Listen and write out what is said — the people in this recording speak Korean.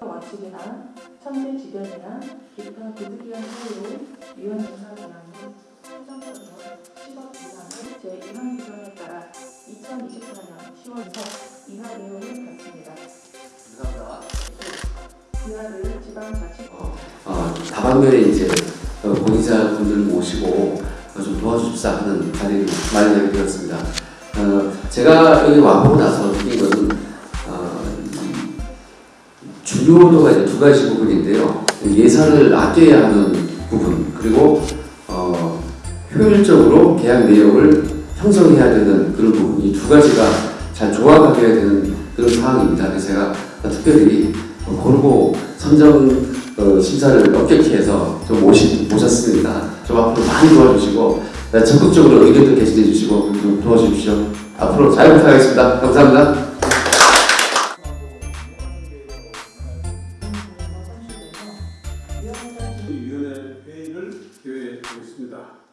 원칙이나 천재지변이나 기타 부득이한 사유로 위헌 조사 기한 후 행정처분 10억 이상의 제1항 규정에 따라 2024년 10월부터 이하 내용을 갖습니다. 감사합니다. 이하를 지방자치 어, 다방면에 이제 어, 권위자분들 모시고 어, 좀 도와주십사 하는 자리를 마련하게 되었습니다. 어, 제가 여기 와보고 나서 이 중요도가 이제 두 가지 부분인데요. 예산을 아껴야 하는 부분 그리고 어, 효율적으로 계약 내용을 형성해야 되는 그런 부분 이 두 가지가 잘 조합하게 되는 그런 상황입니다. 그래서 제가 특별히 어, 고르고 선정 어, 심사를 엄격히 해서 좀 모시, 모셨습니다. 좀 앞으로 많이 도와주시고 네, 적극적으로 의견도 개진해 주시고 좀 도와주십시오. 앞으로 잘 부탁하겠습니다. 감사합니다. 위원회 회의를 기회하고 있습니다.